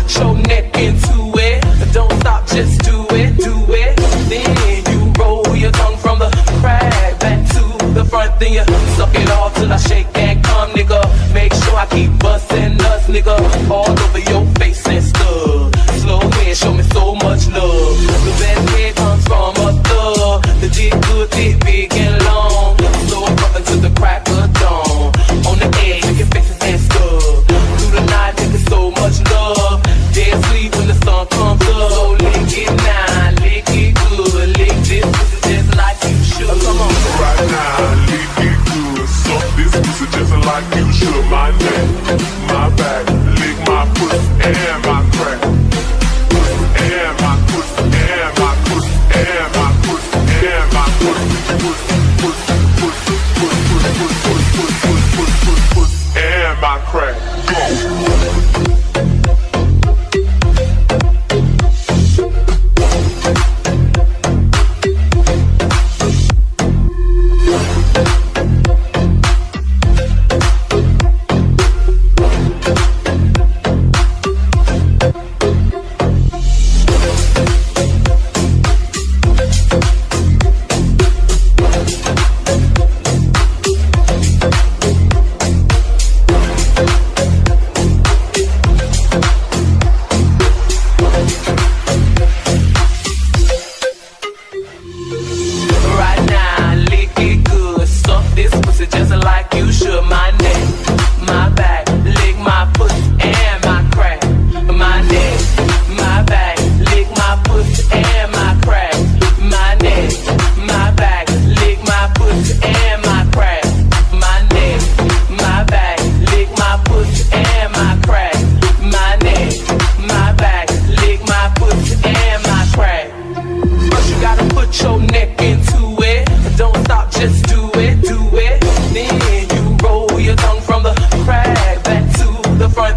Put your neck into it. Don't stop, just do it, do it. Then you roll your tongue from the crack back to the front. Then you suck it all till I shake and come, nigga. Make sure I keep busting us, nigga.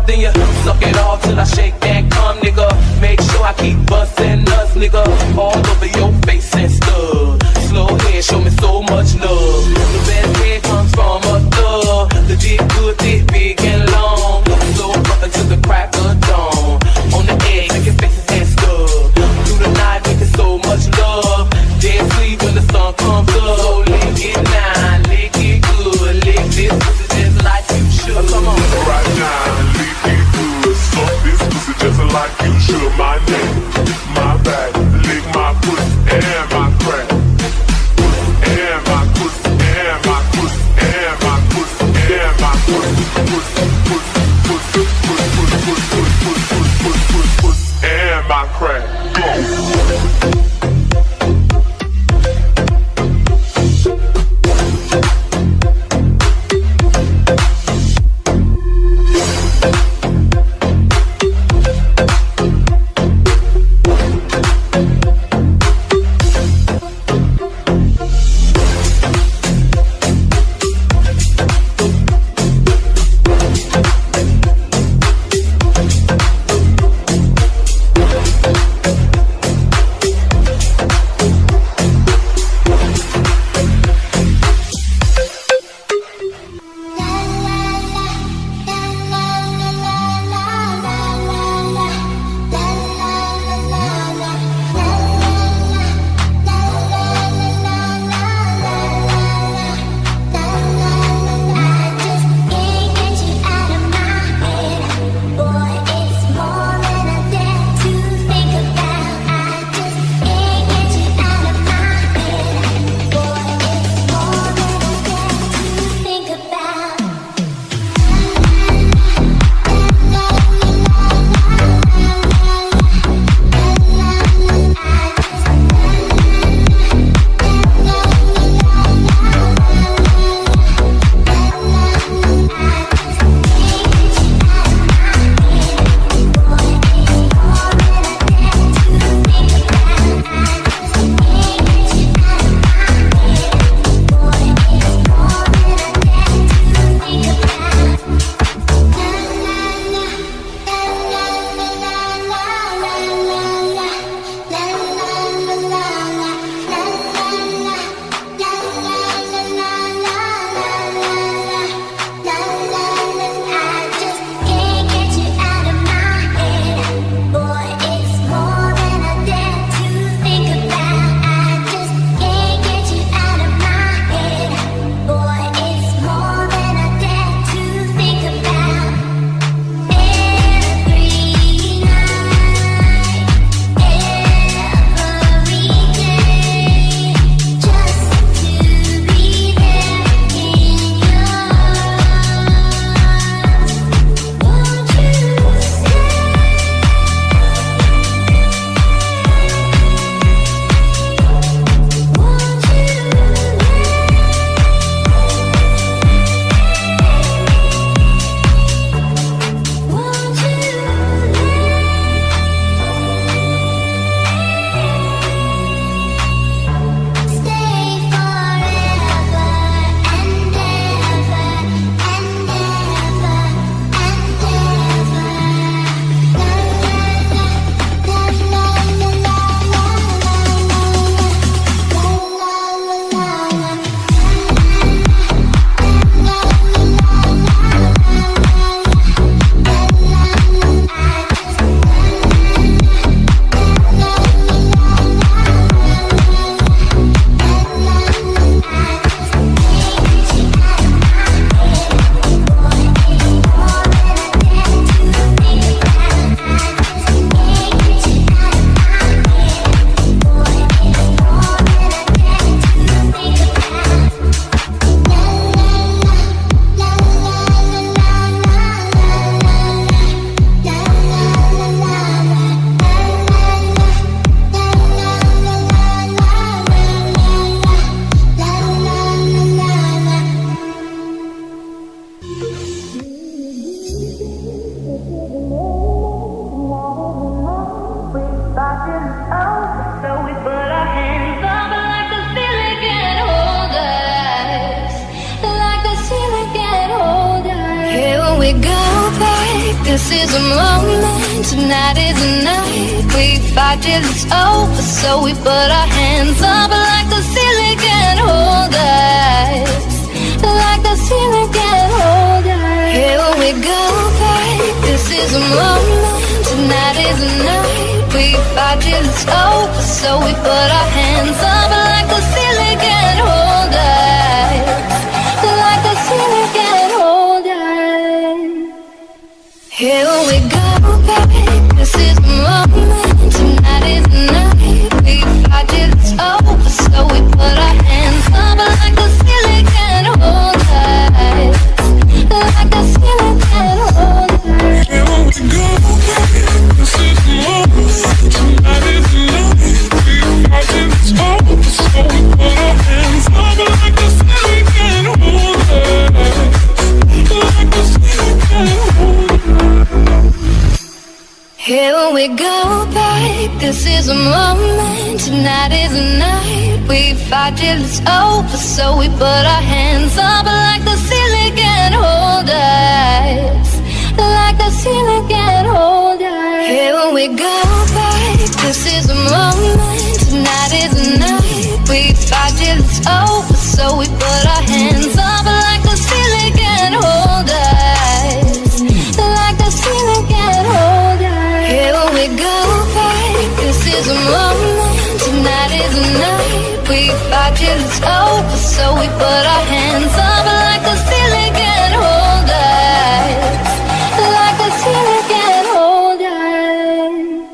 up, then you suck it off till I shake that cum, nigga. Make sure I keep busting us, nigga, all over your face and stuff. Slow head, show me so much love. so we put our hands up like we go back. This is a moment Tonight is a night We fight till it's over So we put our hands up Like the ceiling can hold us Like the ceiling can hold us Here we go back. This is a moment Tonight is a night We fight till it's over So we put our hands high it's over So we put our hands up like a ceiling can hold us Like a ceiling can hold us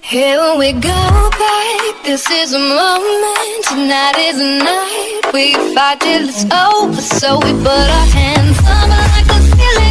Here we go back, this is a moment. Tonight is a night, we fight till it's over. So we put our hands up like a ceiling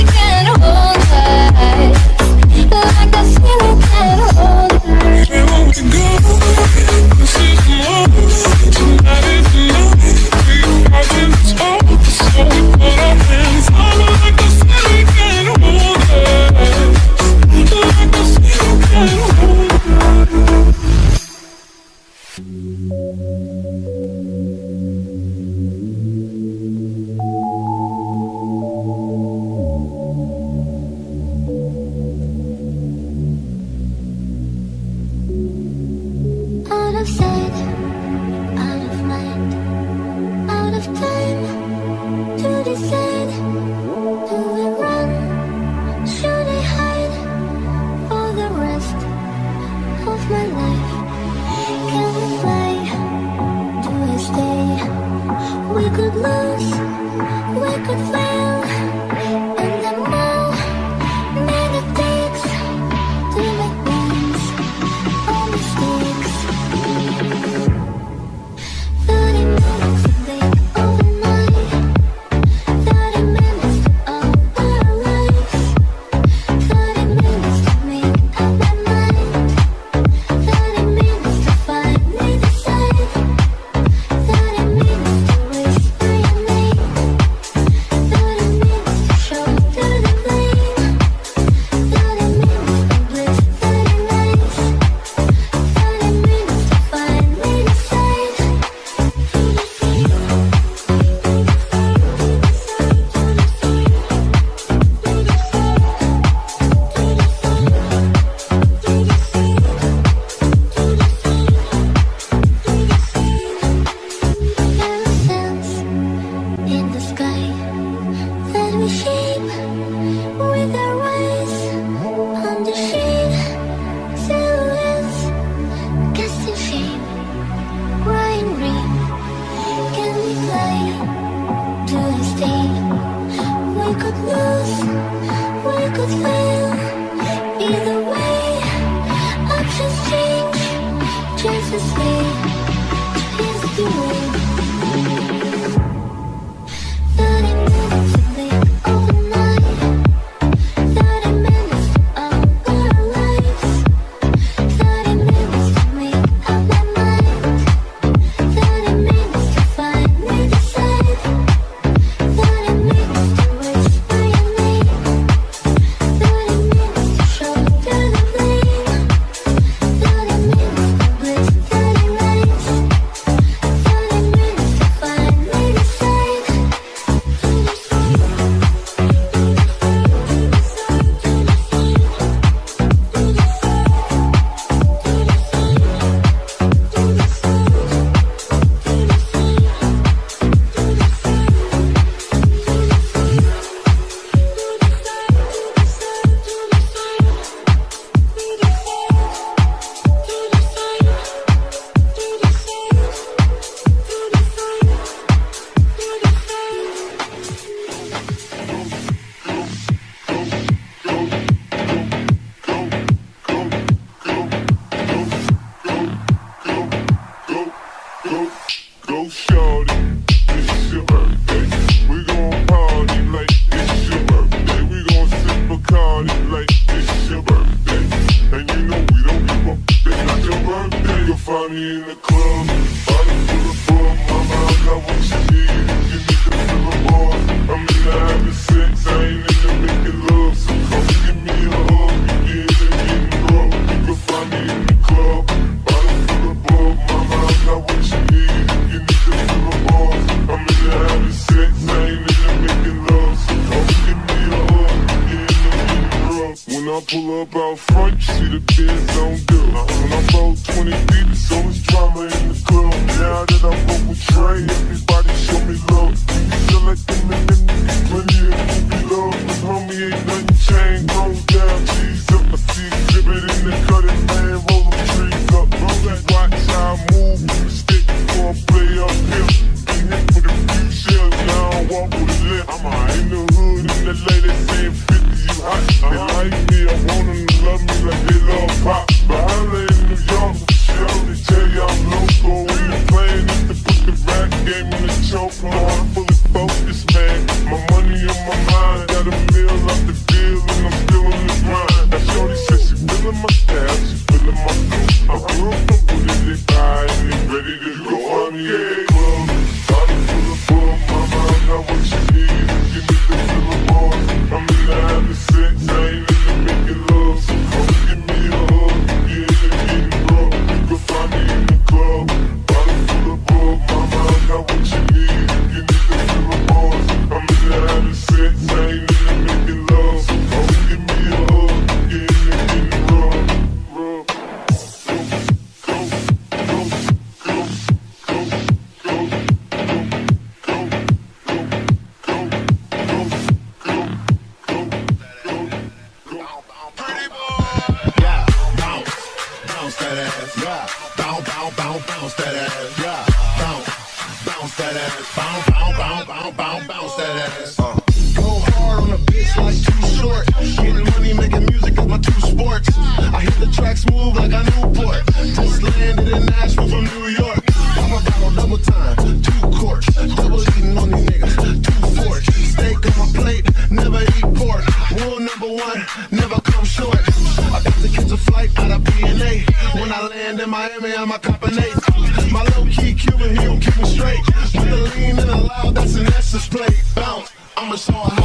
one, never come short. I About to catch a flight out of PNA. When I land in Miami, I'm a cop an eight. My low key Cuban, he don't keep me straight. With a lean and a loud, that's an essence plate. Bounce, I'm a star.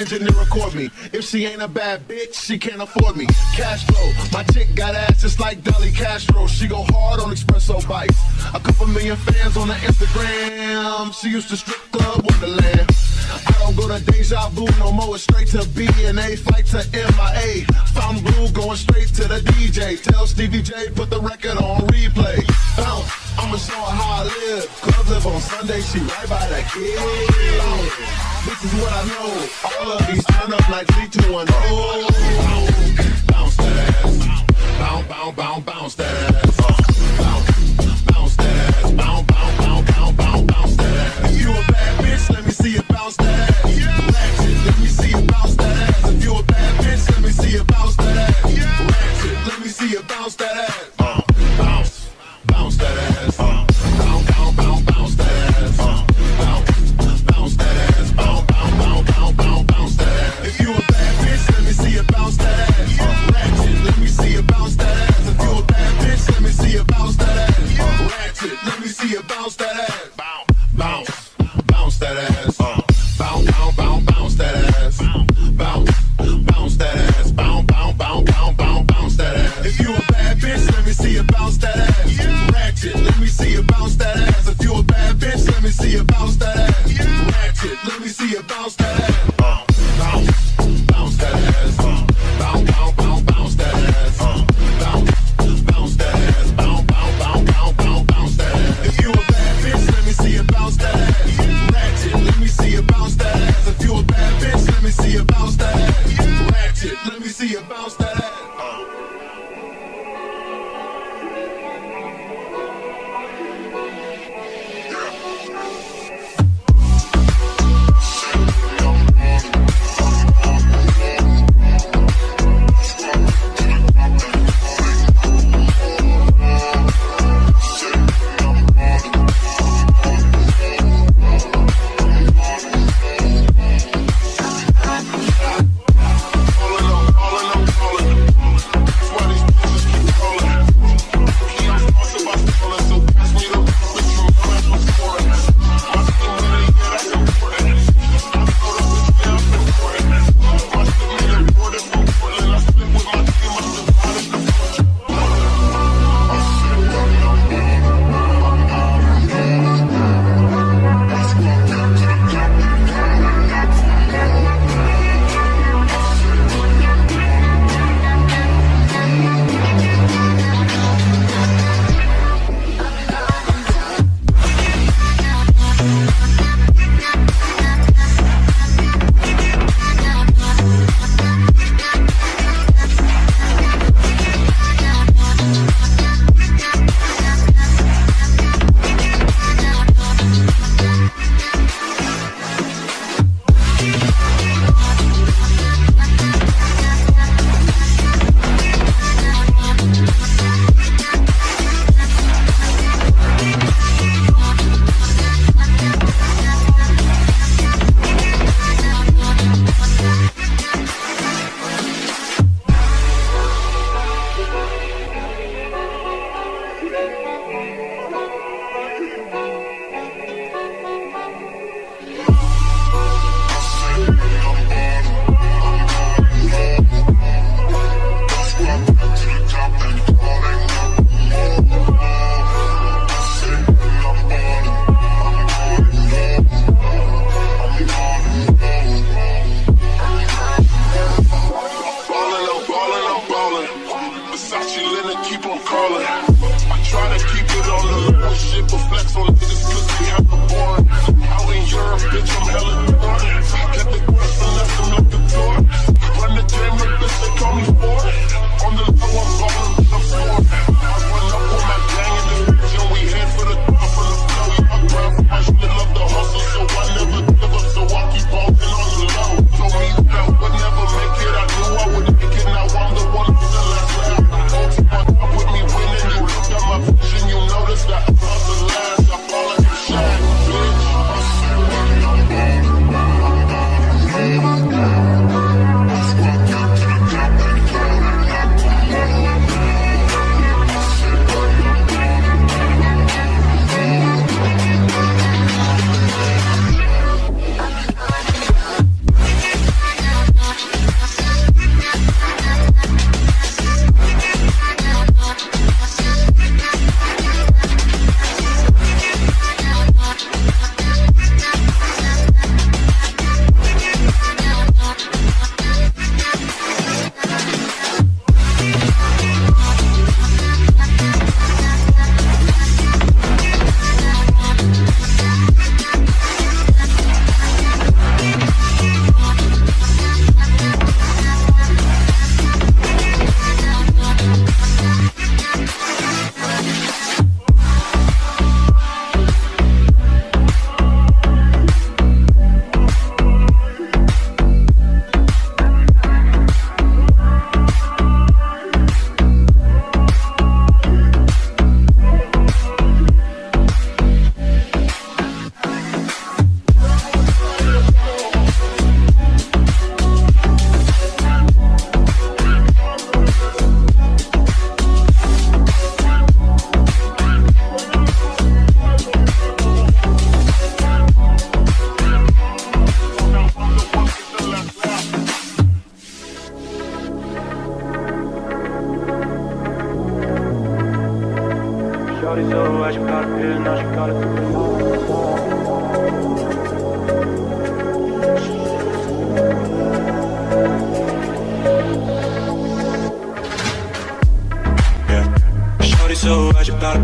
engineer record me. If she ain't a bad bitch, she can't afford me. Castro, my chick got ass just like Dolly Castro. She go hard on espresso bites. A couple million fans on the Instagram. She used to strip club wonderland. I don't go to deja vu no more, it's straight to B and A, flight to MIA. Found blue going straight to the DJ. Tell Stevie J, put the record on replay. Bounce. I'ma show her how I live. Club live on Sunday, she right by the kid. This is what I know. All of these turn up like 3210. Bounce that ass. Bounce, bounce, bounce, bounce that ass. Bounce, bounce that. Bounce, bounce, bounce, bounce, bounce, that. If you a bad bitch, let me see you bounce that Ratchet, let me see you bounce that. If you a bad bitch, let me see you bounce that Ratchet, let me see you bounce that ass.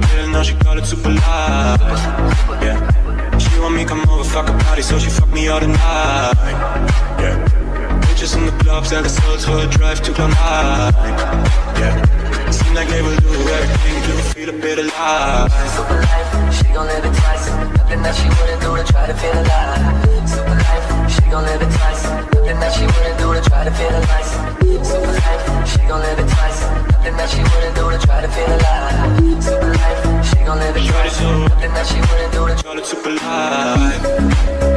Pill, now she got it super light. Yeah. She want me come over, fuck her body, so she fuck me all the night. Yeah. Bitches in the clubs, and the souls for a drive to cloud nine. Yeah. Seem like they will do everything to feel a bit alive. Super life, she gon' live it twice. Nothing that she wouldn't do to try to feel alive. Super life, she gon' live it twice. Nothing that she wouldn't do to try to feel alive. Super life, she gon' live it twice. Nothing that she wouldn't do to try to feel alive. Super life, she gon' live it twice. Nothing that she wouldn't do to Call it super live.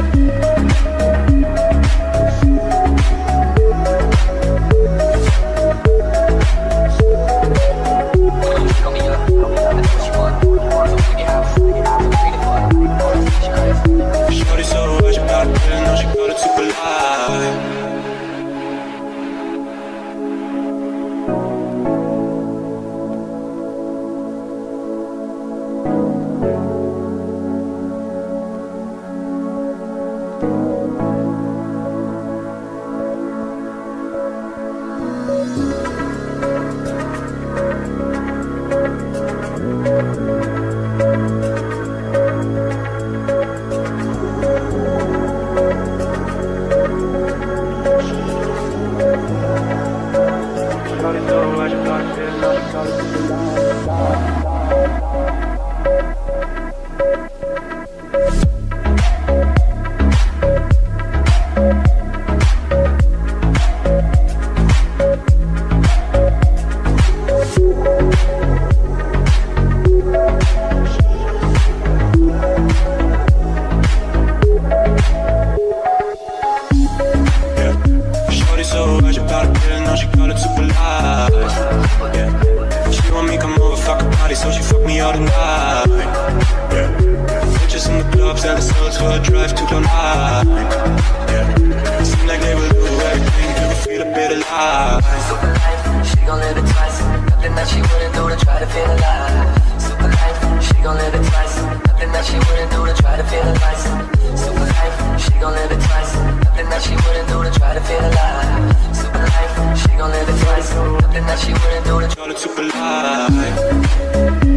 To feel alive. Super life, she gon' live it twice. Nothing that she wouldn't do to try to feel alive. Super life, she gon' live it twice. Nothing that she wouldn't do to try to feel alive. Super life, she gon' live it twice. Nothing that she wouldn't do to Call it super alive.